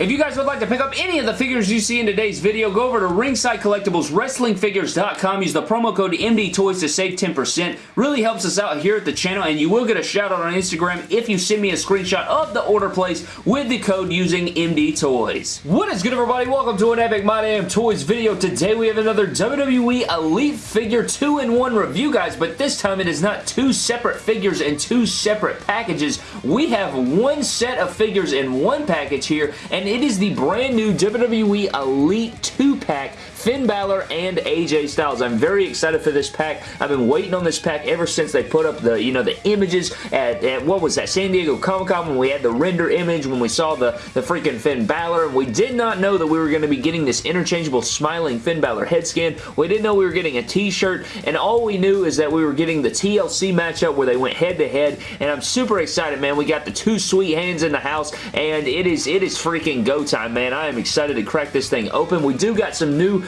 If you guys would like to pick up any of the figures you see in today's video, go over to Ringside Collectibles WrestlingFigures.com. Use the promo code MDTOYS to save 10%. Really helps us out here at the channel, and you will get a shout out on Instagram if you send me a screenshot of the order place with the code using MDTOYS. What is good, everybody? Welcome to an Epic My Damn Toys video. Today we have another WWE Elite Figure 2-in-1 review, guys, but this time it is not two separate figures and two separate packages. We have one set of figures in one package here, and it is the brand new WWE Elite 2-pack Finn Balor and AJ Styles. I'm very excited for this pack. I've been waiting on this pack ever since they put up the, you know, the images at, at what was that, San Diego Comic-Con when we had the render image, when we saw the, the freaking Finn Balor. We did not know that we were going to be getting this interchangeable smiling Finn Balor head scan. We didn't know we were getting a t-shirt, and all we knew is that we were getting the TLC matchup where they went head-to-head, -head, and I'm super excited, man. We got the Too Sweet hands in the house, and it is, it is freaking go time, man. I am excited to crack this thing open. We do got some new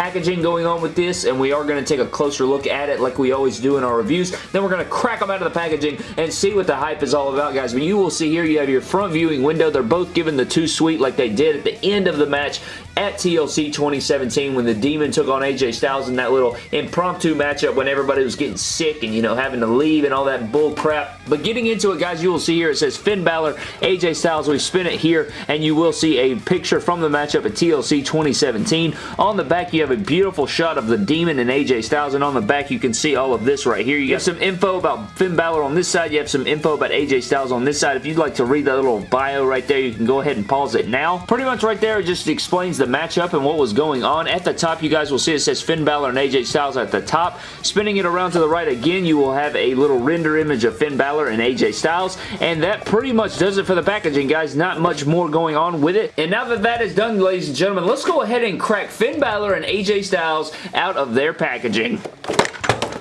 packaging going on with this, and we are going to take a closer look at it like we always do in our reviews. Then we're going to crack them out of the packaging and see what the hype is all about, guys. But you will see here, you have your front viewing window. They're both given the Too Sweet like they did at the end of the match at TLC 2017 when the Demon took on AJ Styles in that little impromptu matchup when everybody was getting sick and, you know, having to leave and all that bull crap. But getting into it, guys, you will see here it says Finn Balor, AJ Styles. We spin it here and you will see a picture from the matchup at TLC 2017. On the back, you have a beautiful shot of the Demon and AJ Styles and on the back, you can see all of this right here. You have some info about Finn Balor on this side. You have some info about AJ Styles on this side. If you'd like to read that little bio right there, you can go ahead and pause it now. Pretty much right there, it just explains the matchup and what was going on. At the top, you guys will see it says Finn Balor and AJ Styles at the top. Spinning it around to the right again, you will have a little render image of Finn Balor and AJ Styles, and that pretty much does it for the packaging, guys. Not much more going on with it. And now that that is done, ladies and gentlemen, let's go ahead and crack Finn Balor and AJ Styles out of their packaging.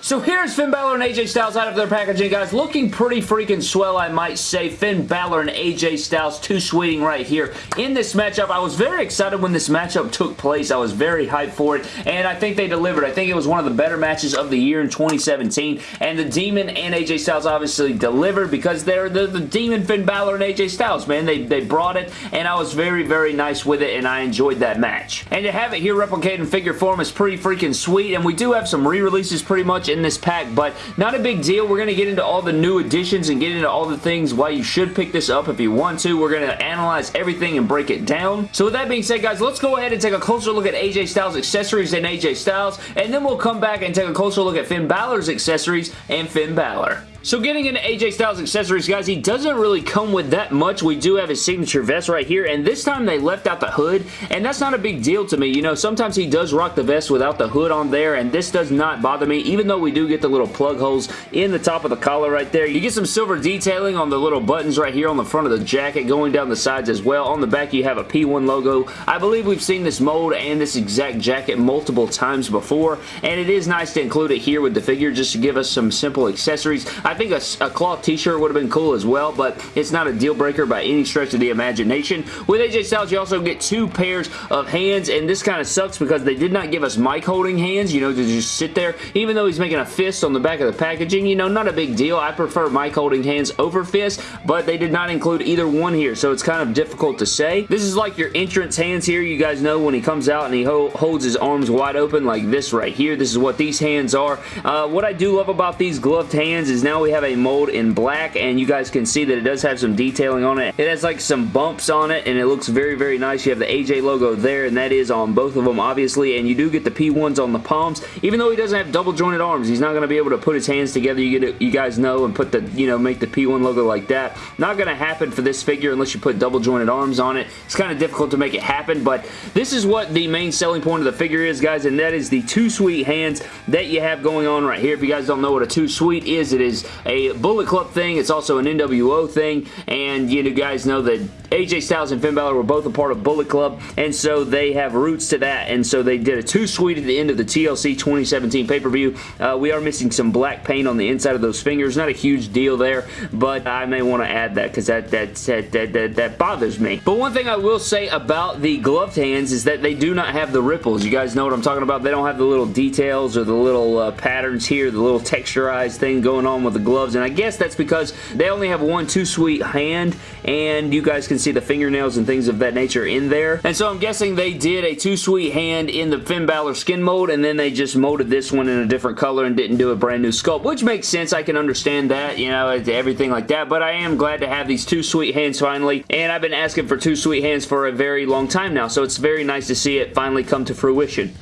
So here's Finn Balor and AJ Styles out of their packaging, guys. Looking pretty freaking swell, I might say. Finn Balor and AJ Styles, two sweeting right here. In this matchup, I was very excited when this matchup took place. I was very hyped for it, and I think they delivered. I think it was one of the better matches of the year in 2017, and the Demon and AJ Styles obviously delivered because they're the, Demon, Finn Balor, and AJ Styles, man. They, they brought it, and I was very, very nice with it, and I enjoyed that match. And to have it here replicated in figure form is pretty freaking sweet, and we do have some re-releases pretty much in this pack, but not a big deal. We're going to get into all the new additions and get into all the things why you should pick this up if you want to. We're going to analyze everything and break it down. So with that being said, guys, let's go ahead and take a closer look at AJ Styles accessories and AJ Styles, and then we'll come back and take a closer look at Finn Balor's accessories and Finn Balor. So getting into AJ Styles accessories, guys, he doesn't really come with that much. We do have his signature vest right here, and this time they left out the hood, and that's not a big deal to me. You know, sometimes he does rock the vest without the hood on there, and this does not bother me, even though we do get the little plug holes in the top of the collar right there. You get some silver detailing on the little buttons right here on the front of the jacket, going down the sides as well. On the back, you have a P1 logo. I believe we've seen this mold and this exact jacket multiple times before, and it is nice to include it here with the figure just to give us some simple accessories. I think a, a cloth t-shirt would have been cool as well, but it's not a deal breaker by any stretch of the imagination. With AJ Styles, you also get two pairs of hands, and this kind of sucks because they did not give us mic holding hands, you know, to just sit there. Even though he's making a fist on the back of the packaging, you know, not a big deal. I prefer mic holding hands over fist, but they did not include either one here, so it's kind of difficult to say. This is like your entrance hands here. You guys know when he comes out and he ho holds his arms wide open like this right here. This is what these hands are. Uh, what I do love about these gloved hands is now we have a mold in black and you guys can see that it does have some detailing on it. It has like some bumps on it and it looks very, very nice. You have the AJ logo there and that is on both of them obviously and you do get the P1s on the palms. Even though he doesn't have double jointed arms, he's not going to be able to put his hands together, you, get you guys know, and put the, you know, make the P1 logo like that. Not going to happen for this figure unless you put double jointed arms on it. It's kind of difficult to make it happen, but this is what the main selling point of the figure is, guys, and that is the Too Sweet hands that you have going on right here. If you guys don't know what a Too Sweet is, it is a Bullet Club thing. It's also an NWO thing, and you guys know that AJ Styles and Finn Balor were both a part of Bullet Club, and so they have roots to that, and so they did a Too Sweet at the end of the TLC 2017 pay-per-view. Uh, we are missing some black paint on the inside of those fingers. Not a huge deal there, but I may want to add that because that, that, that, that, that, that bothers me. But one thing I will say about the gloved hands is that they do not have the ripples. You guys know what I'm talking about. They don't have the little details or the little uh, patterns here, the little texturized thing going on with the gloves, and I guess that's because they only have one Too Sweet hand, and you guys can see the fingernails and things of that nature in there. And so I'm guessing they did a Too Sweet hand in the Finn Balor skin mold, and then they just molded this one in a different color and didn't do a brand new sculpt, which makes sense. I can understand that, you know, everything like that, but I am glad to have these Too Sweet hands finally, and I've been asking for Too Sweet hands for a very long time now, so it's very nice to see it finally come to fruition.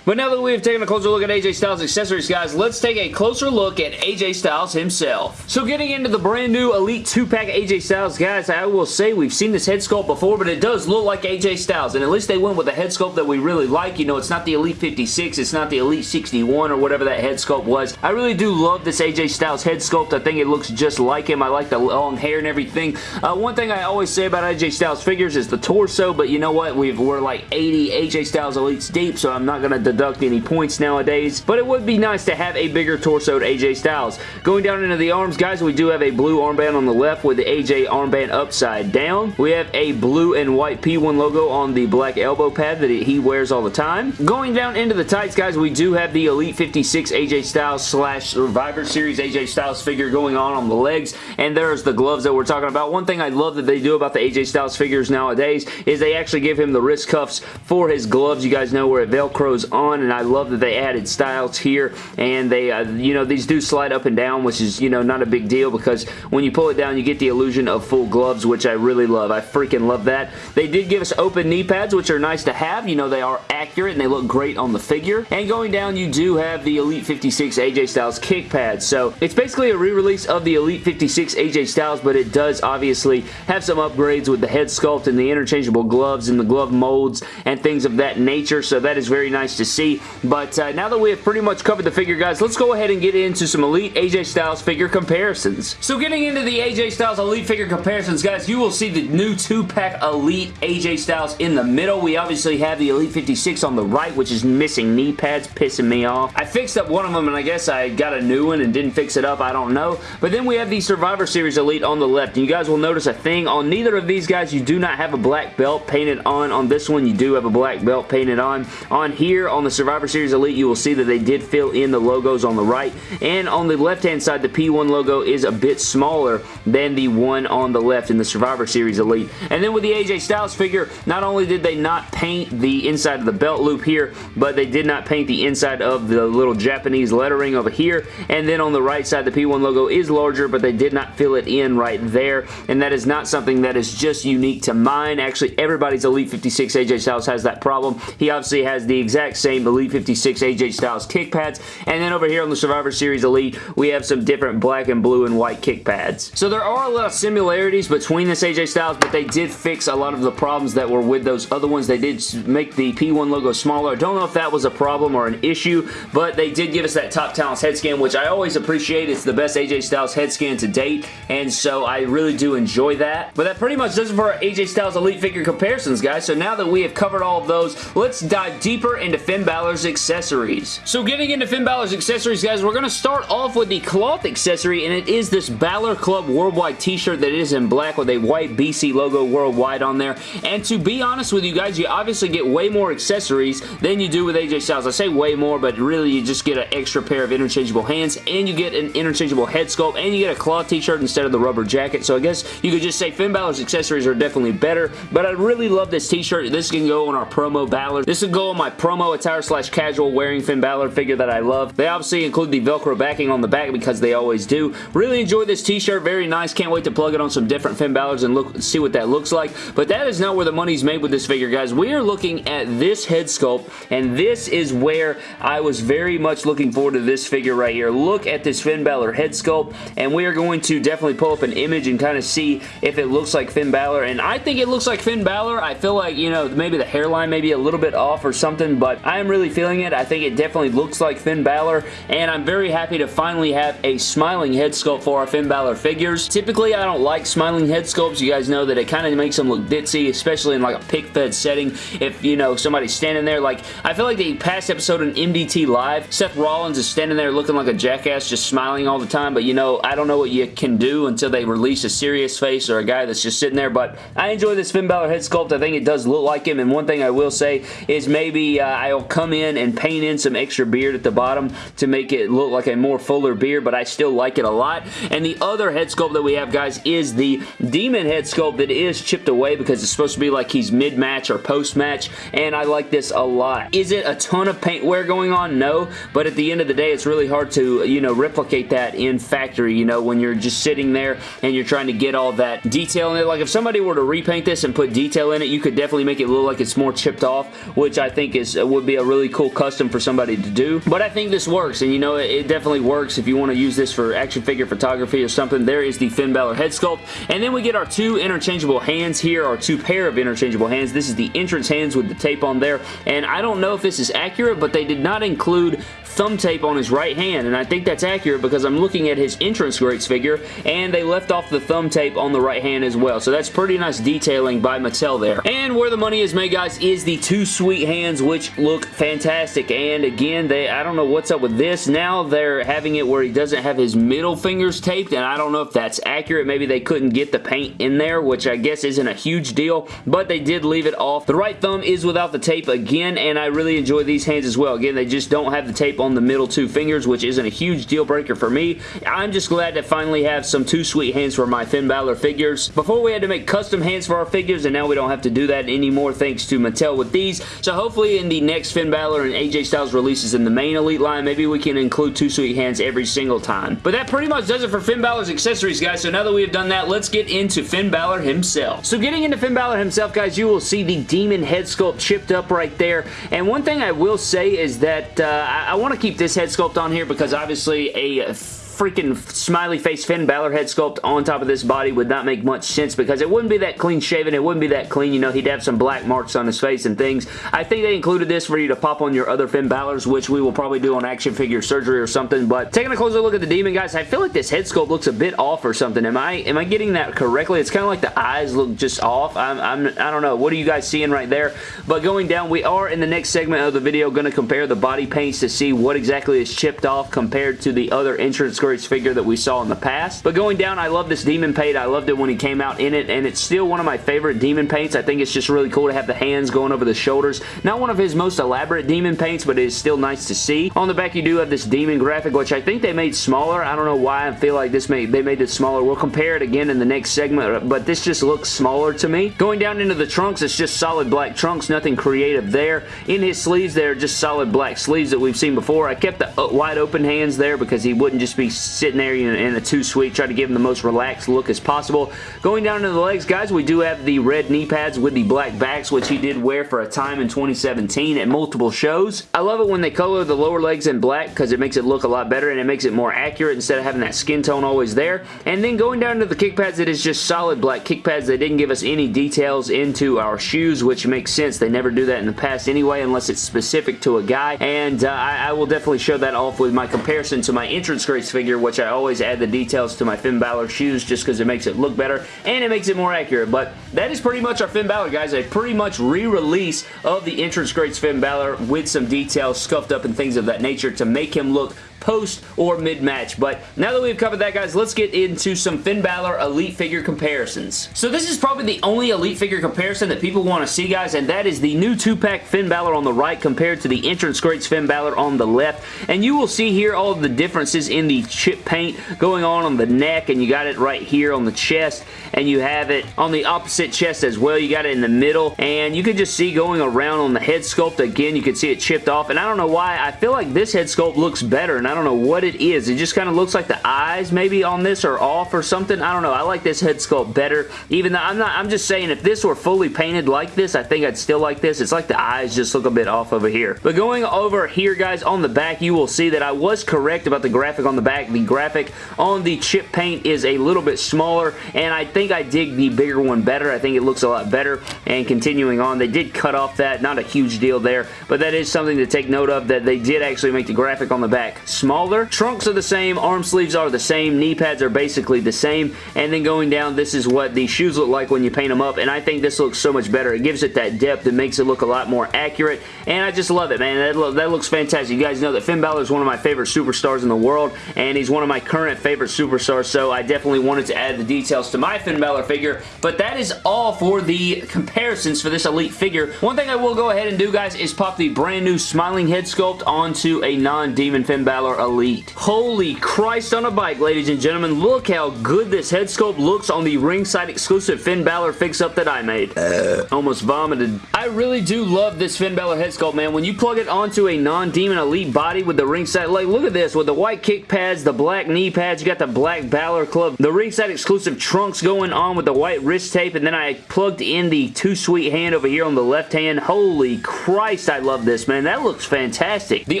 But now that we've taken a closer look at AJ Styles accessories, guys, let's take a closer look at AJ Styles himself. So getting into the brand new Elite 2-pack AJ Styles, guys, I will say we've seen this head sculpt before, but it does look like AJ Styles, and at least they went with a head sculpt that we really like. You know, it's not the Elite 56, it's not the Elite 61 or whatever that head sculpt was. I really do love this AJ Styles head sculpt. I think it looks just like him. I like the long hair and everything. Uh, one thing I always say about AJ Styles figures is the torso, but you know what? We've, we're like 80 AJ Styles Elites deep, so I'm not going to deduct any points nowadays, but it would be nice to have a bigger torsoed AJ Styles. Going down into the arms, guys, we do have a blue armband on the left with the AJ armband upside down. We have a blue and white P1 logo on the black elbow pad that he wears all the time. Going down into the tights, guys, we do have the Elite 56 AJ Styles slash Survivor Series AJ Styles figure going on on the legs, and there's the gloves that we're talking about. One thing I love that they do about the AJ Styles figures nowadays is they actually give him the wrist cuffs for his gloves. You guys know where it velcros on and I love that they added styles here and they, uh, you know, these do slide up and down which is, you know, not a big deal because when you pull it down you get the illusion of full gloves which I really love. I freaking love that. They did give us open knee pads which are nice to have. You know, they are accurate and they look great on the figure. And going down you do have the Elite 56 AJ Styles kick pads. So it's basically a re-release of the Elite 56 AJ Styles but it does obviously have some upgrades with the head sculpt and the interchangeable gloves and the glove molds and things of that nature. So that is very nice to see. But uh, now that we have pretty much covered the figure, guys, let's go ahead and get into some Elite AJ Styles figure comparisons. So getting into the AJ Styles Elite figure comparisons, guys, you will see the new 2-pack Elite AJ Styles in the middle. We obviously have the Elite 56 on the right, which is missing knee pads, pissing me off. I fixed up one of them, and I guess I got a new one and didn't fix it up. I don't know. But then we have the Survivor Series Elite on the left. And you guys will notice a thing. On neither of these guys, you do not have a black belt painted on. On this one, you do have a black belt painted on. On here, on the Survivor Series Elite, you will see that they did fill in the logos on the right. And on the left-hand side, the P1 logo is a bit smaller than the one on the left in the Survivor Series Elite. And then with the AJ Styles figure, not only did they not paint the inside of the belt loop here, but they did not paint the inside of the little Japanese lettering over here. And then on the right side, the P1 logo is larger, but they did not fill it in right there. And that is not something that is just unique to mine. Actually, everybody's Elite 56 AJ Styles has that problem. He obviously has the exact same Elite 56 AJ Styles kick pads. And then over here on the Survivor Series Elite, we have some different black and blue and white kick pads. So there are a lot of similarities between this AJ Styles, but they did fix a lot of the problems that were with those other ones. They did make the P1 logo smaller. I don't know if that was a problem or an issue, but they did give us that Top Talents head scan, which I always appreciate. It's the best AJ Styles head scan to date, and so I really do enjoy that. But that pretty much does it for our AJ Styles Elite figure comparisons, guys. So now that we have covered all of those, let's dive deeper into Finn Balor's accessories. So getting into Finn Balor's accessories, guys, we're going to start off with the cloth accessory, and it is this Balor Club Worldwide t-shirt that is in black with a white BC logo worldwide on there. And to be honest with you guys, you obviously get way more accessories than you do with AJ Styles. I say way more, but really you just get an extra pair of interchangeable hands, and you get an interchangeable head sculpt, and you get a cloth t-shirt instead of the rubber jacket. So I guess you could just say Finn Balor's accessories are definitely better, but I really love this t-shirt. This can go on our promo Balor. This would go on my promo attire slash casual wearing Finn Balor figure that I love. They obviously include the Velcro backing on the back because they always do. Really enjoy this t-shirt. Very nice. Can't wait to plug it on some different Finn Balor's and look see what that looks like. But that is not where the money's made with this figure, guys. We are looking at this head sculpt, and this is where I was very much looking forward to this figure right here. Look at this Finn Balor head sculpt, and we are going to definitely pull up an image and kind of see if it looks like Finn Balor, and I think it looks like Finn Balor. I feel like, you know, maybe the hairline may be a little bit off or something, but I am really feeling it. I think it definitely looks like Finn Balor, and I'm very happy to finally have a smiling head sculpt for our Finn Balor figures. Typically, I don't like smiling head sculpts. You guys know that it kind of makes them look ditzy, especially in like a pick fed setting. If, you know, somebody's standing there, like, I feel like the past episode in MDT Live, Seth Rollins is standing there looking like a jackass, just smiling all the time, but you know, I don't know what you can do until they release a serious face or a guy that's just sitting there, but I enjoy this Finn Balor head sculpt. I think it does look like him, and one thing I will say is maybe uh, I'll come in and paint in some extra beard at the bottom to make it look like a more fuller beard, but I still like it a lot. And the other head sculpt that we have, guys, is the Demon head sculpt that is chipped away because it's supposed to be like he's mid-match or post-match, and I like this a lot. Is it a ton of paint wear going on? No, but at the end of the day, it's really hard to, you know, replicate that in factory, you know, when you're just sitting there and you're trying to get all that detail in it. Like, if somebody were to repaint this and put detail in it, you could definitely make it look like it's more chipped off, which I think is Uh, would be a really cool custom for somebody to do. But I think this works, and you know, it, it definitely works if you want to use this for action figure photography or something. There is the Finn Balor head sculpt, and then we get our two interchangeable hands here, our two pair of interchangeable hands. This is the entrance hands with the tape on there, and I don't know if this is accurate, but they did not include thumb tape on his right hand, and I think that's accurate because I'm looking at his entrance greats figure, and they left off the thumb tape on the right hand as well, so that's pretty nice detailing by Mattel there. And where the money is made, guys, is the Too Sweet hands, which look fantastic, and again, they I don't know what's up with this. Now they're having it where he doesn't have his middle fingers taped, and I don't know if that's accurate. Maybe they couldn't get the paint in there, which I guess isn't a huge deal, but they did leave it off. The right thumb is without the tape again, and I really enjoy these hands as well. Again, they just don't have the tape on the middle two fingers, which isn't a huge deal breaker for me. I'm just glad to finally have some Too Sweet hands for my Finn Balor figures. Before we had to make custom hands for our figures, and now we don't have to do that anymore thanks to Mattel with these. So hopefully in the next Finn Balor and AJ Styles releases in the main Elite line, maybe we can include Too Sweet hands every single time. But that pretty much does it for Finn Balor's accessories, guys. So now that we have done that, let's get into Finn Balor himself. So getting into Finn Balor himself, guys, you will see the Demon head sculpt chipped up right there. And one thing I will say is that uh, I, I want to keep this head sculpt on here because obviously a freaking smiley face Finn Balor head sculpt on top of this body would not make much sense because it wouldn't be that clean shaven. It wouldn't be that clean. You know, he'd have some black marks on his face and things. I think they included this for you to pop on your other Finn Balors, which we will probably do on action figure surgery or something. But taking a closer look at the Demon, guys, I feel like this head sculpt looks a bit off or something. Am I am I getting that correctly? It's kind of like the eyes look just off. I'm, I'm, I don't know. What are you guys seeing right there? But going down, we are in the next segment of the video going to compare the body paints to see what exactly is chipped off compared to the other entrance figure that we saw in the past. But going down, I love this Demon paint. I loved it when he came out in it, and it's still one of my favorite Demon paints. I think it's just really cool to have the hands going over the shoulders. Not one of his most elaborate Demon paints, but it is still nice to see. On the back, you do have this Demon graphic, which I think they made smaller. I don't know why I feel like this made they made it smaller. We'll compare it again in the next segment, but this just looks smaller to me. Going down into the trunks, it's just solid black trunks, nothing creative there. In his sleeves, they're just solid black sleeves that we've seen before. I kept the uh, wide open hands there because he wouldn't just be sitting there in a Too Sweet. Try to give him the most relaxed look as possible. Going down to the legs, guys, we do have the red knee pads with the black backs, which he did wear for a time in 2017 at multiple shows. I love it when they color the lower legs in black because it makes it look a lot better and it makes it more accurate instead of having that skin tone always there. And then going down to the kick pads, it is just solid black kick pads. They didn't give us any details into our shoes, which makes sense. They never do that in the past anyway, unless it's specific to a guy. And uh, I, I will definitely show that off with my comparison to my entrance greats figure, which I always add the details to my Finn Balor shoes just because it makes it look better and it makes it more accurate. But that is pretty much our Finn Balor, guys. A pretty much re-release of the entrance greats Finn Balor with some details scuffed up and things of that nature to make him look post or mid-match. But now that we've covered that, guys, let's get into some Finn Balor Elite figure comparisons. So this is probably the only Elite figure comparison that people want to see, guys, and that is the new 2-pack Finn Balor on the right compared to the Entrance Greats Finn Balor on the left. And you will see here all the differences in the chip paint going on on the neck, and you got it right here on the chest, and you have it on the opposite chest as well. You got it in the middle, and you can just see going around on the head sculpt, again, you can see it chipped off, and I don't know why, I feel like this head sculpt looks better, and I don't know what it is. It just kind of looks like the eyes maybe on this are off or something. I don't know. I like this head sculpt better. Even though I'm not, I'm just saying if this were fully painted like this, I think I'd still like this. It's like the eyes just look a bit off over here. But going over here, guys, on the back, you will see that I was correct about the graphic on the back. The graphic on the chip paint is a little bit smaller, and I think I dig the bigger one better. I think it looks a lot better. And continuing on, they did cut off that. Not a huge deal there, but that is something to take note of, that they did actually make the graphic on the back smaller. Trunks are the same, arm sleeves are the same, knee pads are basically the same, and then going down, this is what the shoes look like when you paint them up, and I think this looks so much better. It gives it that depth. It makes it look a lot more accurate, and I just love it, man. That, lo that looks fantastic. You guys know that Finn Balor is one of my favorite superstars in the world, and he's one of my current favorite superstars, so I definitely wanted to add the details to my Finn Balor figure, but that is all for the comparisons for this Elite figure. One thing I will go ahead and do, guys, is pop the brand new smiling head sculpt onto a non-Demon Finn Balor Elite. Holy Christ on a bike, ladies and gentlemen. Look how good this head sculpt looks on the ringside exclusive Finn Balor fix-up that I made. Uh. Almost vomited. I really do love this Finn Balor head sculpt, man. When you plug it onto a non-Demon Elite body with the ringside, like, look at this, with the white kick pads, the black knee pads, you got the black Balor Club, the ringside exclusive trunks going on with the white wrist tape, and then I plugged in the Too Sweet hand over here on the left hand. Holy Christ, I love this, man. That looks fantastic. The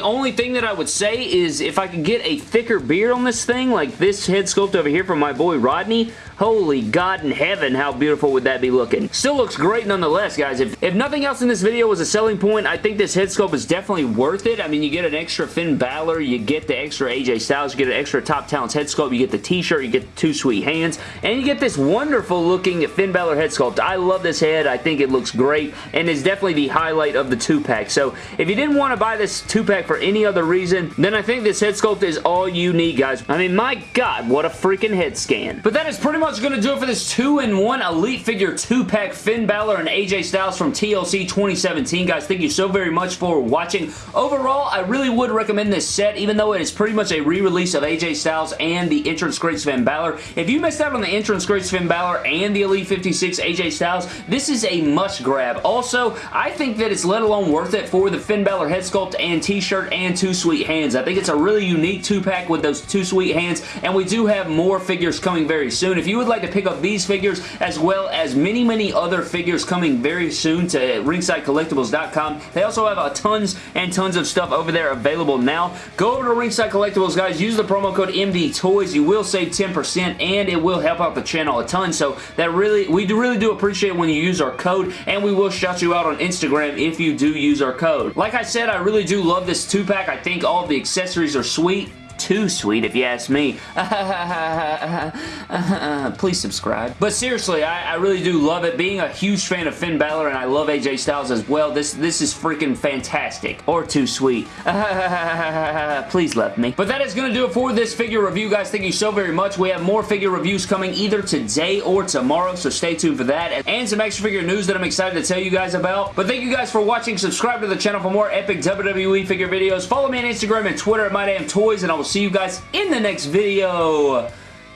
only thing that I would say is if I could get a thicker beard on this thing, like this head sculpt over here from my boy Rodney, Holy God in heaven, how beautiful would that be looking? Still looks great nonetheless, guys. If, if nothing else in this video was a selling point, I think this head sculpt is definitely worth it. I mean, you get an extra Finn Balor, you get the extra AJ Styles, you get an extra Top Talents head sculpt, you get the t-shirt, you get the Too Sweet hands, and you get this wonderful looking Finn Balor head sculpt. I love this head. I think it looks great, and is definitely the highlight of the two-pack. So, if you didn't want to buy this two-pack for any other reason, then I think this head sculpt is all you need, guys. I mean, my God, what a freaking head scan. But that is pretty much going to do it for this 2-in-1 Elite Figure 2-pack Finn Balor and AJ Styles from TLC 2017. Guys, thank you so very much for watching. Overall, I really would recommend this set, even though it is pretty much a re-release of AJ Styles and the Entrance Greats Finn Balor. If you missed out on the Entrance Greats Finn Balor and the Elite 56 AJ Styles, this is a must grab. Also, I think that it's let alone worth it for the Finn Balor head sculpt and t-shirt and Too Sweet hands. I think it's a really unique two-pack with those Too Sweet hands, and we do have more figures coming very soon. If you would like to pick up these figures as well as many, many other figures coming very soon to ringsidecollectibles.com. They also have a tons and tons of stuff over there available now. Go over to Ringside Collectibles, guys. Use the promo code MD Toys. You will save 10% and it will help out the channel a ton. So that really, we do really do appreciate when you use our code and we will shout you out on Instagram if you do use our code. Like I said, I really do love this two-pack. I think all the accessories are sweet too sweet if you ask me. Please subscribe. But seriously, I, I, really do love it. Being a huge fan of Finn Balor and I love AJ Styles as well, this, this is freaking fantastic. Or too sweet. Please love me. But that is going to do it for this figure review, guys. Thank you so very much. We have more figure reviews coming either today or tomorrow, so stay tuned for that. And some extra figure news that I'm excited to tell you guys about. But thank you guys for watching. Subscribe to the channel for more epic WWE figure videos. Follow me on Instagram and Twitter at MyDamnToys, and I will see you guys in the next video.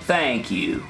Thank you.